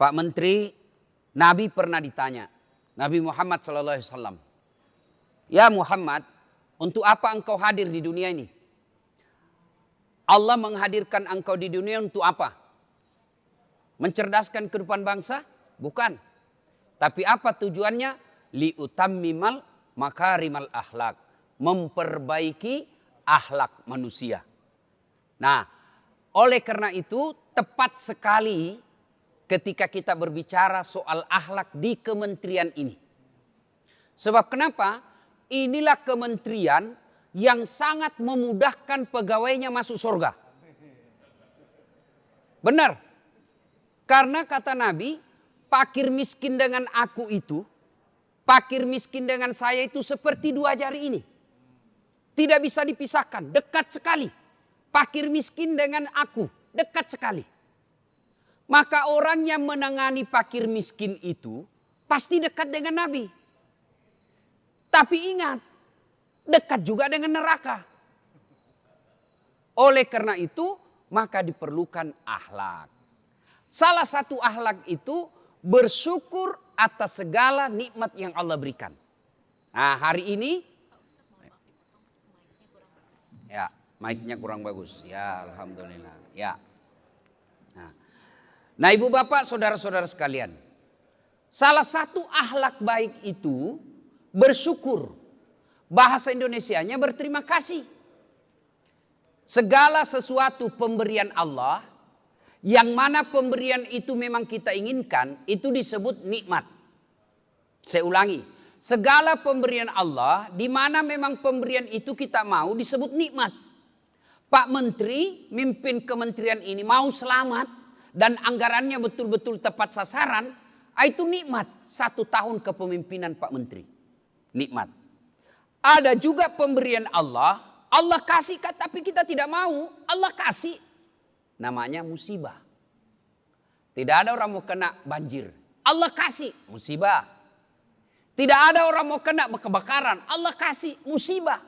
Pak Menteri, Nabi pernah ditanya, Nabi Muhammad SAW, Ya Muhammad, untuk apa engkau hadir di dunia ini? Allah menghadirkan engkau di dunia untuk apa? Mencerdaskan kehidupan bangsa? Bukan. Tapi apa tujuannya? Liutammimal makarimal akhlak. Memperbaiki akhlak manusia. Nah, oleh karena itu tepat sekali ketika kita berbicara soal akhlak di kementerian ini. Sebab kenapa? Inilah kementerian yang sangat memudahkan pegawainya masuk surga. Benar. Karena kata Nabi, pakir miskin dengan aku itu, pakir miskin dengan saya itu seperti dua jari ini. Tidak bisa dipisahkan, dekat sekali. Pakir miskin dengan aku, dekat sekali. Maka orang yang menangani fakir miskin itu pasti dekat dengan Nabi. Tapi ingat, dekat juga dengan neraka. Oleh karena itu, maka diperlukan akhlak. Salah satu akhlak itu bersyukur atas segala nikmat yang Allah berikan. Nah, hari ini ya, mic-nya kurang bagus. Ya, alhamdulillah. Ya. Nah ibu bapak saudara-saudara sekalian. Salah satu ahlak baik itu bersyukur. Bahasa Indonesianya berterima kasih. Segala sesuatu pemberian Allah yang mana pemberian itu memang kita inginkan itu disebut nikmat. Saya ulangi, segala pemberian Allah di mana memang pemberian itu kita mau disebut nikmat. Pak Menteri mimpin kementerian ini mau selamat, dan anggarannya betul-betul tepat sasaran, ah, itu nikmat satu tahun kepemimpinan Pak Menteri. Nikmat. Ada juga pemberian Allah, Allah kasih tapi kita tidak mau, Allah kasih. Namanya musibah. Tidak ada orang mau kena banjir, Allah kasih musibah. Tidak ada orang mau kena kebakaran, Allah kasih musibah.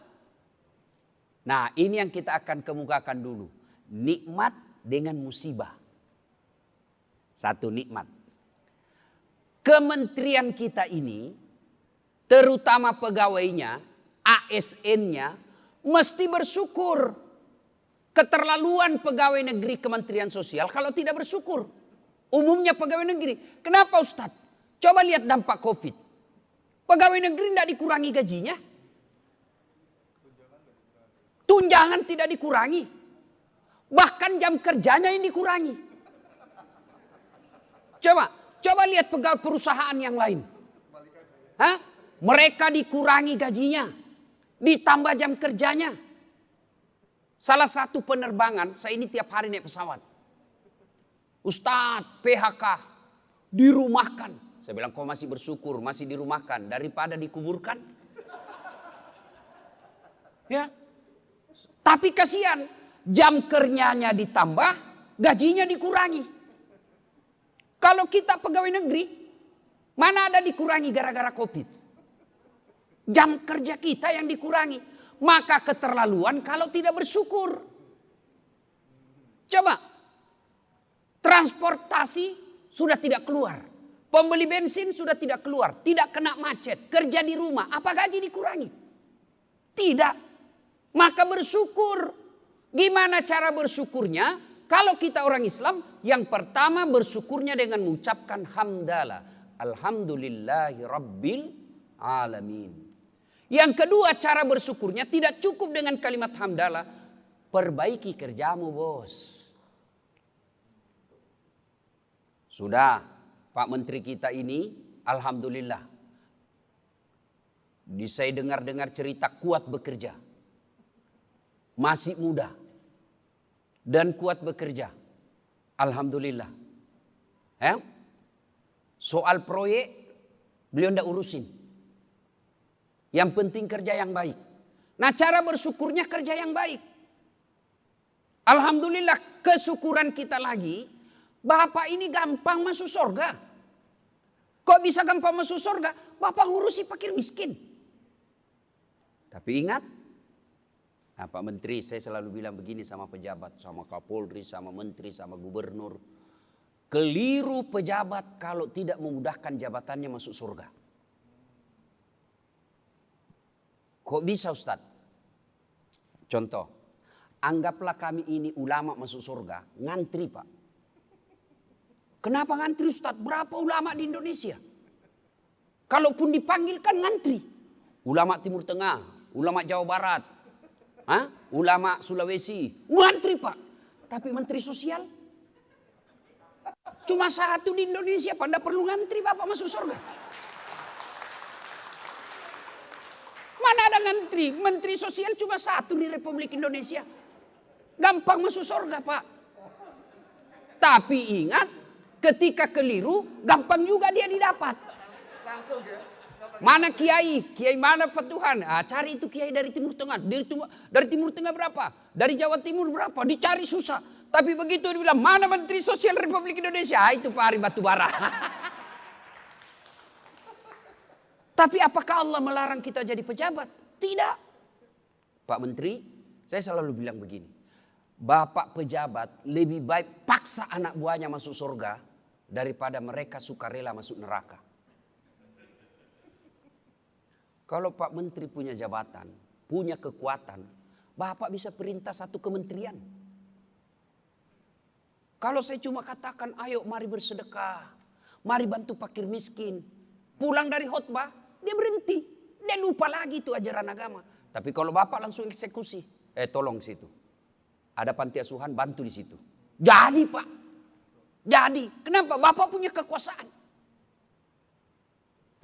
Nah ini yang kita akan kemukakan dulu. Nikmat dengan musibah. Satu nikmat. Kementerian kita ini, terutama pegawainya, ASN-nya, mesti bersyukur. Keterlaluan pegawai negeri Kementerian Sosial kalau tidak bersyukur. Umumnya pegawai negeri. Kenapa Ustadz? Coba lihat dampak COVID. Pegawai negeri tidak dikurangi gajinya. Tunjangan tidak dikurangi. Bahkan jam kerjanya yang dikurangi. Coba, coba lihat pegawai perusahaan yang lain. Hah? Mereka dikurangi gajinya, ditambah jam kerjanya. Salah satu penerbangan, saya ini tiap hari naik pesawat. Ustadz, PHK, dirumahkan. Saya bilang, kau masih bersyukur, masih dirumahkan daripada dikuburkan. Ya, tapi kasihan, jam kerjanya ditambah, gajinya dikurangi. Kalau kita pegawai negeri, mana ada dikurangi gara-gara COVID? Jam kerja kita yang dikurangi. Maka keterlaluan kalau tidak bersyukur. Coba, transportasi sudah tidak keluar. Pembeli bensin sudah tidak keluar. Tidak kena macet. Kerja di rumah. Apa gaji dikurangi? Tidak. Maka bersyukur. Gimana cara bersyukurnya? Kalau kita orang Islam, yang pertama bersyukurnya dengan mengucapkan hamdalah. Alhamdulillahi Rabbil Alamin. Yang kedua cara bersyukurnya tidak cukup dengan kalimat hamdalah. Perbaiki kerjamu bos. Sudah Pak Menteri kita ini Alhamdulillah. Saya dengar-dengar cerita kuat bekerja. Masih muda dan kuat bekerja. Alhamdulillah. Ya? Soal proyek beliau tidak urusin. Yang penting kerja yang baik. Nah cara bersyukurnya kerja yang baik. Alhamdulillah kesyukuran kita lagi. Bapak ini gampang masuk surga. Kok bisa gampang masuk surga? Bapak ngurusi fakir miskin. Tapi ingat Nah, Pak Menteri, saya selalu bilang begini sama pejabat, sama Kapolri, sama Menteri, sama Gubernur. Keliru pejabat kalau tidak memudahkan jabatannya masuk surga. Kok bisa Ustadz? Contoh, anggaplah kami ini ulama masuk surga, ngantri pak. Kenapa ngantri Ustadz? Berapa ulama di Indonesia? Kalaupun dipanggil kan ngantri. Ulama Timur Tengah, ulama Jawa Barat, ha? ulama Sulawesi, ngantri pak. Tapi menteri sosial Cuma satu di Indonesia, pada perlu ngantri Bapak masuk surga. Mana ada ngantri? Menteri sosial cuma satu di Republik Indonesia. Gampang masuk surga Pak. Tapi ingat, ketika keliru, gampang juga dia didapat. Mana kiai? Kiai mana petuhan? Ah, cari itu kiai dari Timur Tengah. Dari, dari Timur Tengah berapa? Dari Jawa Timur berapa? Dicari susah. Tapi begitu dia bilang, mana Menteri Sosial Republik Indonesia? Ah, itu Pak Ari Batubara. Tapi apakah Allah melarang kita jadi pejabat? Tidak. Pak Menteri, saya selalu bilang begini. Bapak pejabat lebih baik paksa anak buahnya masuk surga daripada mereka sukarela masuk neraka. Kalau Pak Menteri punya jabatan, punya kekuatan, Bapak bisa perintah satu kementerian. Kalau saya cuma katakan, ayo mari bersedekah. Mari bantu fakir miskin. Pulang dari khutbah, dia berhenti. Dia lupa lagi itu ajaran agama. Tapi kalau bapak langsung eksekusi, eh tolong situ. Ada panti asuhan, bantu di situ. Jadi pak. Jadi, kenapa? Bapak punya kekuasaan.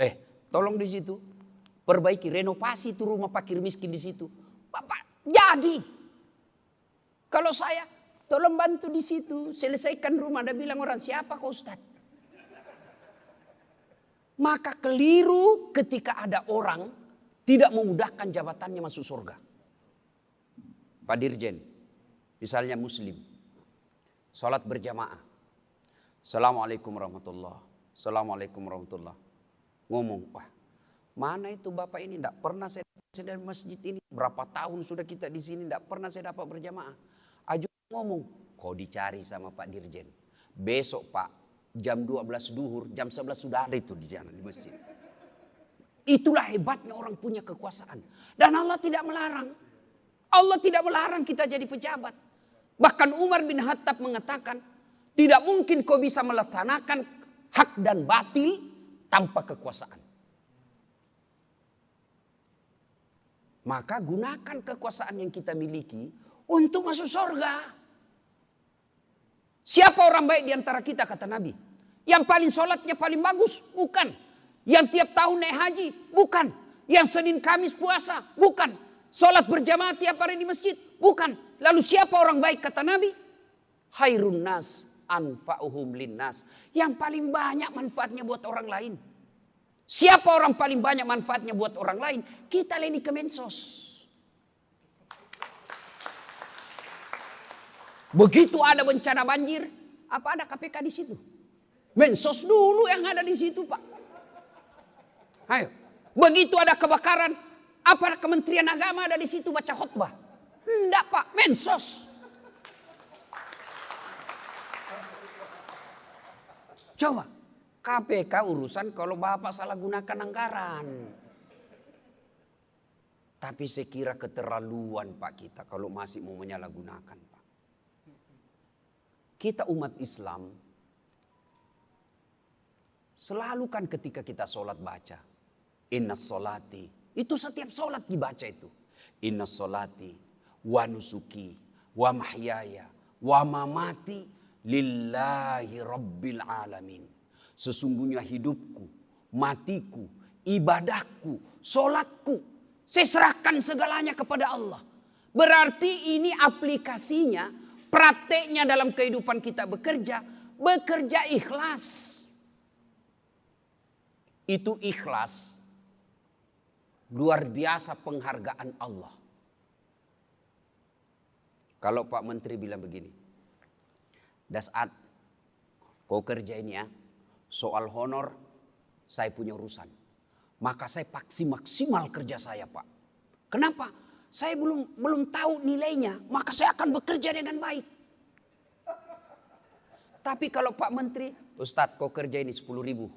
Eh, tolong di situ. Perbaiki, renovasi itu rumah fakir miskin di situ. Bapak, jadi. Kalau saya, Tolong bantu di situ, selesaikan rumah. Ada bilang orang, siapa kau Ustaz? Maka keliru ketika ada orang tidak memudahkan jabatannya masuk surga. Pak Dirjen, misalnya muslim, sholat berjamaah. Assalamualaikum warahmatullah. Assalamualaikum warahmatullah. Ngomong, wah mana itu bapak ini? Tidak pernah saya dari masjid ini. Berapa tahun sudah kita di sini, tidak pernah saya dapat berjamaah. Aju ngomong, kau dicari sama Pak Dirjen. Besok Pak, jam 12 duhur, jam 11 sudah ada itu di jalan di masjid. Itulah hebatnya orang punya kekuasaan. Dan Allah tidak melarang. Allah tidak melarang kita jadi pejabat. Bahkan Umar bin Khattab mengatakan, tidak mungkin kau bisa melaksanakan hak dan batil tanpa kekuasaan. Maka gunakan kekuasaan yang kita miliki untuk masuk surga. Siapa orang baik di antara kita kata Nabi? Yang paling sholatnya paling bagus? Bukan. Yang tiap tahun naik haji? Bukan. Yang Senin Kamis puasa? Bukan. Sholat berjamaah tiap hari di masjid? Bukan. Lalu siapa orang baik kata Nabi? Hairun nas anfa'uhum linnas. Yang paling banyak manfaatnya buat orang lain. Siapa orang paling banyak manfaatnya buat orang lain? Kita leni kemensos. Begitu ada bencana banjir, apa ada KPK di situ? Mensos dulu yang ada di situ, Pak. Ayo. Begitu ada kebakaran, apa Kementerian Agama ada di situ baca khutbah? Enggak, Pak. Mensos. Coba. KPK urusan kalau Bapak salah gunakan anggaran. Tapi sekira keterlaluan Pak kita kalau masih mau menyalahgunakan. Kita umat Islam selalu kan ketika kita sholat baca. Inna sholati. Itu setiap sholat dibaca itu. Inna sholati wa nusuki wa mahyaya wa mamati lillahi rabbil alamin. Sesungguhnya hidupku, matiku, ibadahku, sholatku. Saya serahkan segalanya kepada Allah. Berarti ini aplikasinya prakteknya dalam kehidupan kita bekerja, bekerja ikhlas. Itu ikhlas. Luar biasa penghargaan Allah. Kalau Pak Menteri bilang begini. Dasat, kau kerja ini ya. Soal honor, saya punya urusan. Maka saya paksi maksimal kerja saya Pak. Kenapa? saya belum belum tahu nilainya, maka saya akan bekerja dengan baik. Tapi kalau Pak Menteri, Ustadz kau kerja ini 10 ribu.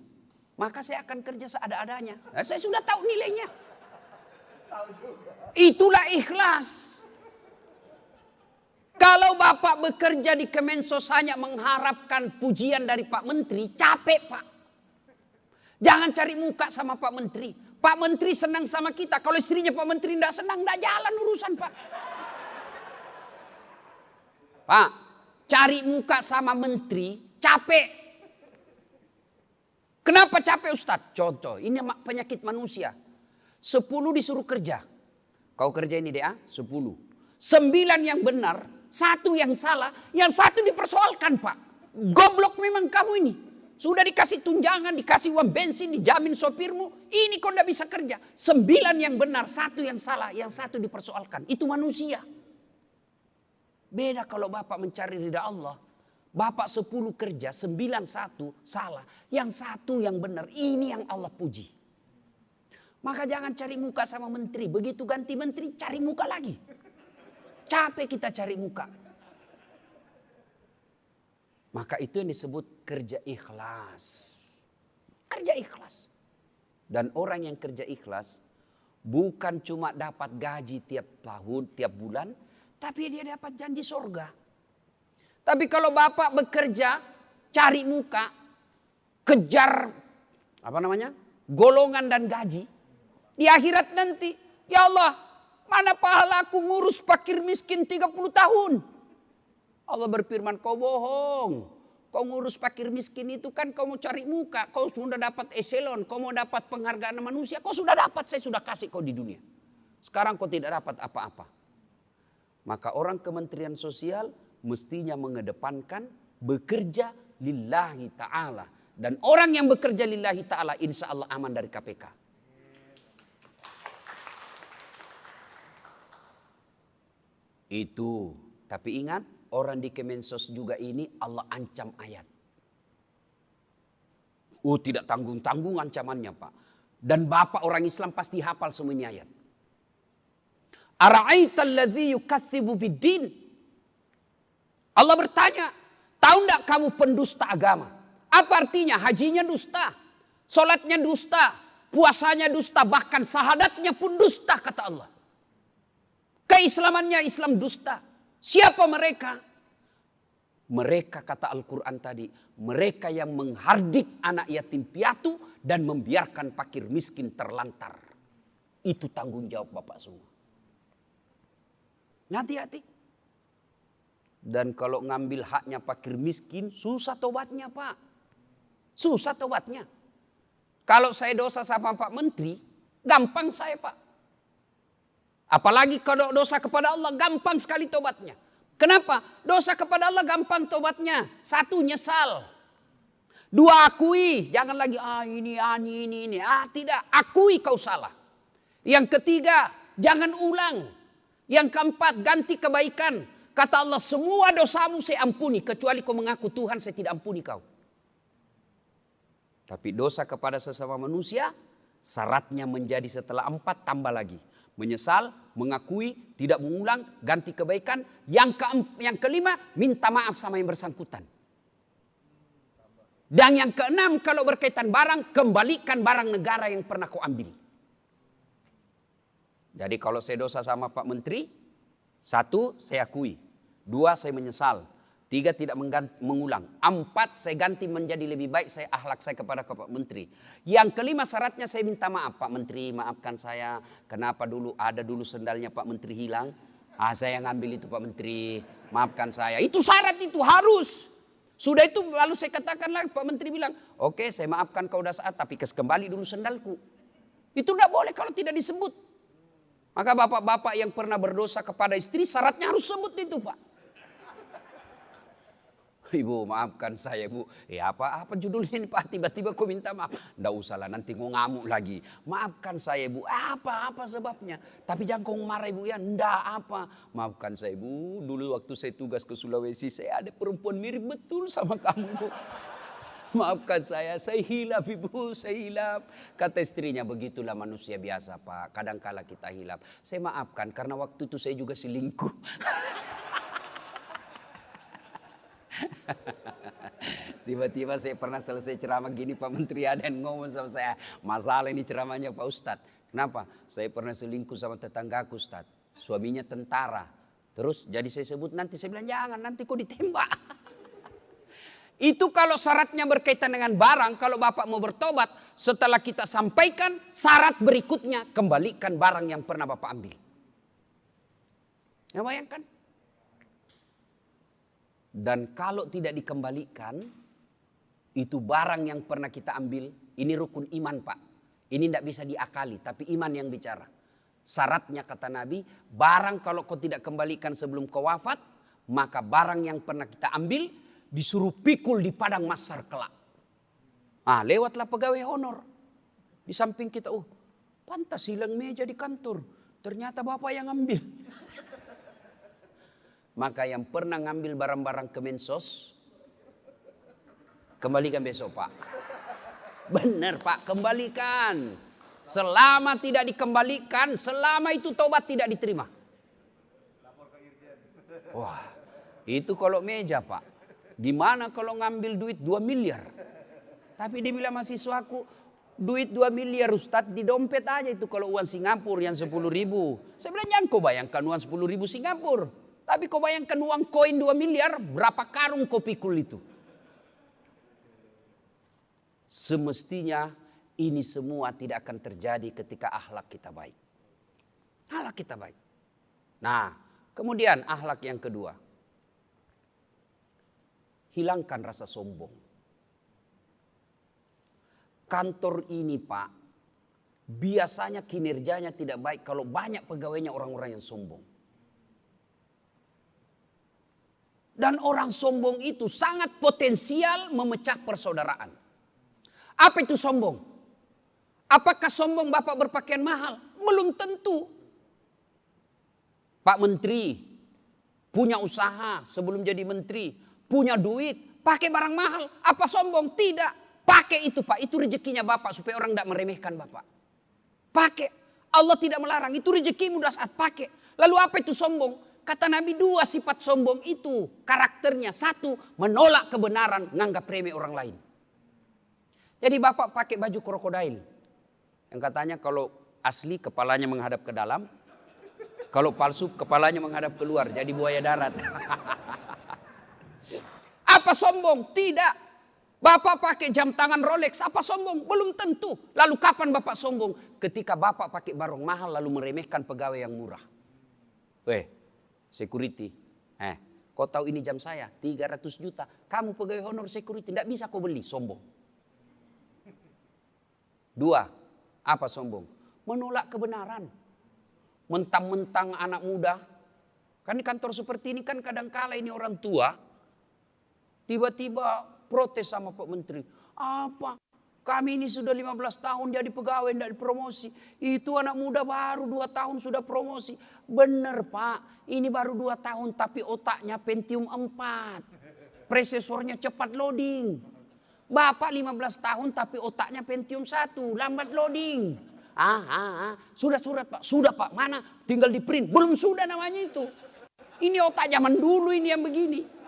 Maka saya akan kerja seada-adanya. Nah, saya sudah tahu nilainya. Itulah ikhlas. Bapak bekerja di Kemensos hanya mengharapkan pujian dari Pak Menteri, capek Pak. Jangan cari muka sama Pak Menteri. Pak Menteri senang sama kita. Kalau istrinya Pak Menteri tidak senang, tidak jalan urusan Pak. Pak, cari muka sama Menteri, capek. Kenapa capek Ustadz? Contoh, ini penyakit manusia. Sepuluh disuruh kerja. Kau kerja ini deh, sepuluh. Sembilan yang benar, satu yang salah, yang satu dipersoalkan Pak. Goblok memang kamu ini. Sudah dikasih tunjangan, dikasih uang bensin, dijamin sopirmu. Ini kau tidak bisa kerja. Sembilan yang benar, satu yang salah, yang satu dipersoalkan. Itu manusia. Beda kalau Bapak mencari ridha Allah. Bapak sepuluh kerja, sembilan satu salah. Yang satu yang benar, ini yang Allah puji. Maka jangan cari muka sama menteri. Begitu ganti menteri, cari muka lagi. Capek kita cari muka. Maka itu yang disebut kerja ikhlas. Kerja ikhlas. Dan orang yang kerja ikhlas bukan cuma dapat gaji tiap tahun, tiap bulan, tapi dia dapat janji surga. Tapi kalau bapak bekerja, cari muka, kejar apa namanya? golongan dan gaji. Di akhirat nanti, ya Allah, mana pahala aku ngurus fakir miskin 30 tahun? Allah berfirman, kau bohong. Kau ngurus fakir miskin itu kan kau mau cari muka. Kau sudah dapat eselon, kau mau dapat penghargaan manusia. Kau sudah dapat, saya sudah kasih kau di dunia. Sekarang kau tidak dapat apa-apa. Maka orang kementerian sosial mestinya mengedepankan bekerja lillahi ta'ala. Dan orang yang bekerja lillahi ta'ala insya Allah aman dari KPK. Itu. Tapi ingat, orang di Kemensos juga ini Allah ancam ayat. Oh tidak tanggung-tanggung ancamannya Pak. Dan Bapak orang Islam pasti hafal semua ini ayat. Ara'aita alladhi. Allah bertanya, tahu enggak kamu pendusta agama? Apa artinya? Hajinya dusta, solatnya dusta, puasanya dusta, bahkan sahadatnya pun dusta kata Allah. Keislamannya Islam dusta. Siapa mereka? Mereka kata Al-Quran tadi, mereka yang menghardik anak yatim piatu dan membiarkan fakir miskin terlantar. Itu tanggung jawab Bapak semua. Hati-hati. Dan kalau ngambil haknya fakir miskin, susah tobatnya Pak. Susah tobatnya. Kalau saya dosa sama Pak Menteri, gampang saya Pak. Apalagi kalau dosa kepada Allah gampang sekali tobatnya. Kenapa? Dosa kepada Allah gampang tobatnya. Satu nyesal. Dua akui, jangan lagi ah ini ah ini ini. Ah tidak, akui kau salah. Yang ketiga, jangan ulang. Yang keempat, ganti kebaikan. Kata Allah, semua dosamu saya ampuni kecuali kau mengaku Tuhan saya tidak ampuni kau. Tapi dosa kepada sesama manusia syaratnya menjadi setelah empat tambah lagi menyesal, mengakui, tidak mengulang, ganti kebaikan. Yang ke yang kelima, minta maaf sama yang bersangkutan. Dan yang keenam, kalau berkaitan barang, kembalikan barang negara yang pernah kau ambil. Jadi kalau saya dosa sama Pak Menteri, satu saya akui, dua saya menyesal, Tiga tidak mengulang. Empat saya ganti menjadi lebih baik saya akhlak saya kepada Pak Menteri. Yang kelima syaratnya saya minta maaf Pak Menteri maafkan saya. Kenapa dulu ada dulu sendalnya Pak Menteri hilang. Ah saya ngambil itu Pak Menteri maafkan saya. Itu syarat itu harus. Sudah itu lalu saya katakan lagi Pak Menteri bilang. Oke okay, saya maafkan kau udah saat tapi kes kembali dulu sendalku. Itu tidak boleh kalau tidak disebut. Maka bapak-bapak yang pernah berdosa kepada istri syaratnya harus sebut itu Pak. Ibu maafkan saya bu. Ya apa apa judulnya ini pak? Tiba-tiba kau minta maaf. Nggak usah lah nanti kau ngamuk lagi. Maafkan saya bu. Apa apa sebabnya? Tapi jangan kau marah ibu ya. Nggak apa. Maafkan saya bu. Dulu waktu saya tugas ke Sulawesi saya ada perempuan mirip betul sama kamu bu. Maafkan saya, saya hilap ibu, saya hilap. Kata istrinya, begitulah manusia biasa pak. Kadangkala kita hilap. Saya maafkan karena waktu itu saya juga selingkuh. Tiba-tiba saya pernah selesai ceramah gini Pak Menteri ada yang ngomong sama saya. Masalah ini ceramahnya Pak Ustadz. Kenapa? Saya pernah selingkuh sama tetanggaku Ustadz. Suaminya tentara. Terus jadi saya sebut nanti. Saya bilang jangan nanti kok ditembak. Itu kalau syaratnya berkaitan dengan barang. Kalau Bapak mau bertobat. Setelah kita sampaikan syarat berikutnya. Kembalikan barang yang pernah Bapak ambil. Ya bayangkan. Dan kalau tidak dikembalikan, itu barang yang pernah kita ambil, ini rukun iman pak. Ini tidak bisa diakali, tapi iman yang bicara. Syaratnya kata Nabi, barang kalau kau tidak kembalikan sebelum kau wafat, maka barang yang pernah kita ambil disuruh pikul di padang masar kelak. Ah, lewatlah pegawai honor. Di samping kita, oh pantas hilang meja di kantor. Ternyata bapak yang ambil. Maka yang pernah ngambil barang-barang Kemensos, kembalikan besok Pak. Benar Pak, kembalikan. Selama tidak dikembalikan, selama itu tobat tidak diterima. Wah, itu kalau meja Pak. Gimana kalau ngambil duit 2 miliar? Tapi dia bilang mahasiswaku, duit 2 miliar Ustadz di dompet aja itu kalau uang Singapura yang 10 ribu. Saya bilang jangan kau bayangkan uang 10 ribu Singapura. Tapi kau bayangkan uang koin 2 miliar, berapa karung kau pikul itu? Semestinya ini semua tidak akan terjadi ketika akhlak kita baik. Akhlak kita baik. Nah, kemudian akhlak yang kedua. Hilangkan rasa sombong. Kantor ini Pak, biasanya kinerjanya tidak baik kalau banyak pegawainya orang-orang yang sombong. Dan orang sombong itu sangat potensial memecah persaudaraan. Apa itu sombong? Apakah sombong Bapak berpakaian mahal? Belum tentu. Pak Menteri punya usaha sebelum jadi menteri, punya duit, pakai barang mahal. Apa sombong? Tidak. Pakai itu Pak, itu rezekinya Bapak supaya orang tidak meremehkan Bapak. Pakai. Allah tidak melarang, itu rezekimu dah saat pakai. Lalu apa itu sombong? Kata Nabi dua sifat sombong itu karakternya. Satu menolak kebenaran, nganggap remeh orang lain. Jadi bapak pakai baju krokodil. Yang katanya kalau asli kepalanya menghadap ke dalam. Kalau palsu kepalanya menghadap keluar. Jadi buaya darat. Apa sombong? Tidak. Bapak pakai jam tangan Rolex, apa sombong? Belum tentu. Lalu kapan Bapak sombong? Ketika Bapak pakai barang mahal lalu meremehkan pegawai yang murah. Weh, security. Eh, kau tahu ini jam saya 300 juta. Kamu pegawai honor security, tidak bisa kau beli, sombong. Dua, apa sombong? Menolak kebenaran. Mentang-mentang anak muda. Kan di kantor seperti ini kan kadang kala ini orang tua. Tiba-tiba protes sama Pak Menteri. Apa? Kami ini sudah 15 tahun jadi pegawai tidak dipromosi. Itu anak muda baru 2 tahun sudah promosi. Benar Pak, ini baru 2 tahun tapi otaknya Pentium 4. Prosesornya cepat loading. Bapak 15 tahun tapi otaknya Pentium 1, lambat loading. Ah, ah, ah. Sudah surat Pak, sudah Pak, mana? Tinggal di print. Belum sudah namanya itu. Ini otak zaman dulu ini yang begini.